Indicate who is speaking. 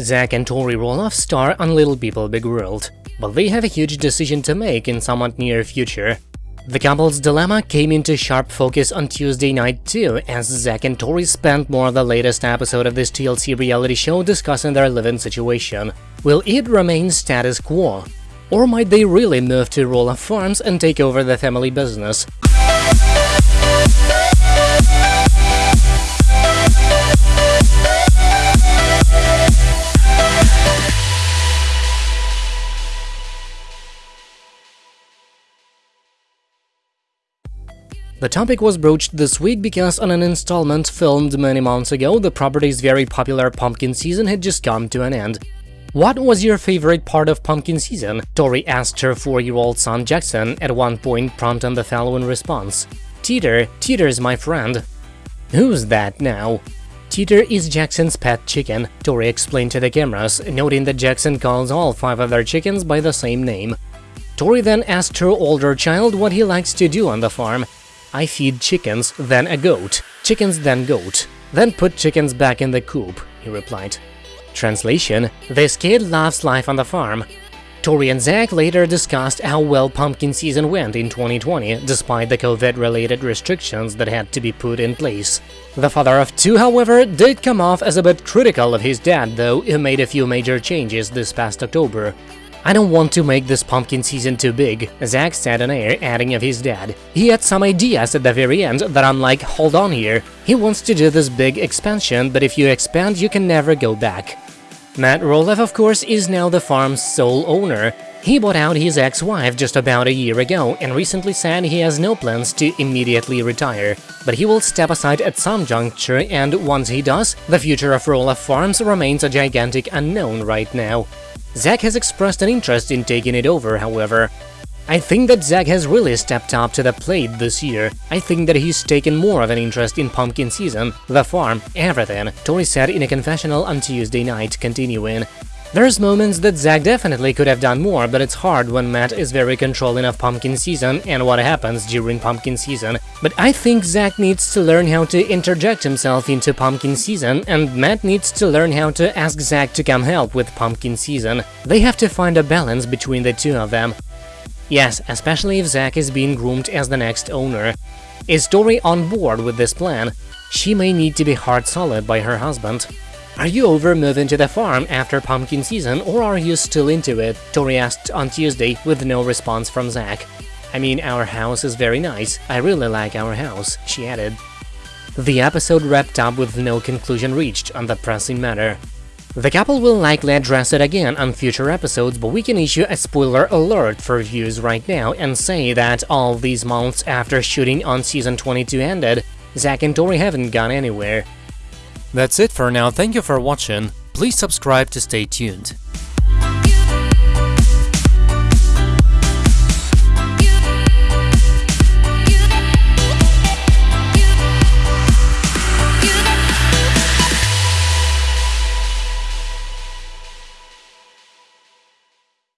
Speaker 1: Zach and Tori Roloff star on Little People Big World, but they have a huge decision to make in somewhat near future. The couple's dilemma came into sharp focus on Tuesday night too, as Zach and Tori spent more of the latest episode of this TLC reality show discussing their living situation. Will it remain status quo? Or might they really move to Roloff Farms and take over the family business? The topic was broached this week because on an installment filmed many months ago, the property's very popular pumpkin season had just come to an end. What was your favorite part of pumpkin season? Tori asked her four-year-old son Jackson at one point prompting the following response. Teeter, Teeter's my friend. Who's that now? Teeter is Jackson's pet chicken, Tori explained to the cameras, noting that Jackson calls all five of their chickens by the same name. Tori then asked her older child what he likes to do on the farm, I feed chickens, then a goat, chickens then goat, then put chickens back in the coop, he replied. Translation, this kid loves life on the farm. Tori and Zach later discussed how well pumpkin season went in 2020, despite the COVID-related restrictions that had to be put in place. The father of two, however, did come off as a bit critical of his dad, though, who made a few major changes this past October. I don't want to make this pumpkin season too big, Zach said on air, adding of his dad. He had some ideas at the very end that I'm like, hold on here. He wants to do this big expansion, but if you expand, you can never go back. Matt Roloff, of course, is now the farm's sole owner. He bought out his ex-wife just about a year ago and recently said he has no plans to immediately retire, but he will step aside at some juncture and once he does, the future of Roloff Farms remains a gigantic unknown right now. Zach has expressed an interest in taking it over, however. I think that Zach has really stepped up to the plate this year. I think that he's taken more of an interest in pumpkin season, the farm, everything, Tori said in a confessional on Tuesday night, continuing. There's moments that Zach definitely could have done more, but it's hard when Matt is very controlling of pumpkin season and what happens during pumpkin season. But I think Zach needs to learn how to interject himself into pumpkin season, and Matt needs to learn how to ask Zach to come help with pumpkin season. They have to find a balance between the two of them. Yes, especially if Zach is being groomed as the next owner. Is Tori on board with this plan? She may need to be hard solid by her husband. Are you over moving to the farm after pumpkin season or are you still into it? Tori asked on Tuesday with no response from Zach. I mean, our house is very nice. I really like our house, she added. The episode wrapped up with no conclusion reached on the pressing matter. The couple will likely address it again on future episodes, but we can issue a spoiler alert for views right now and say that all these months after shooting on season 22 ended, Zach and Tori haven't gone anywhere.
Speaker 2: That's it for now, thank you for watching, please subscribe to stay tuned.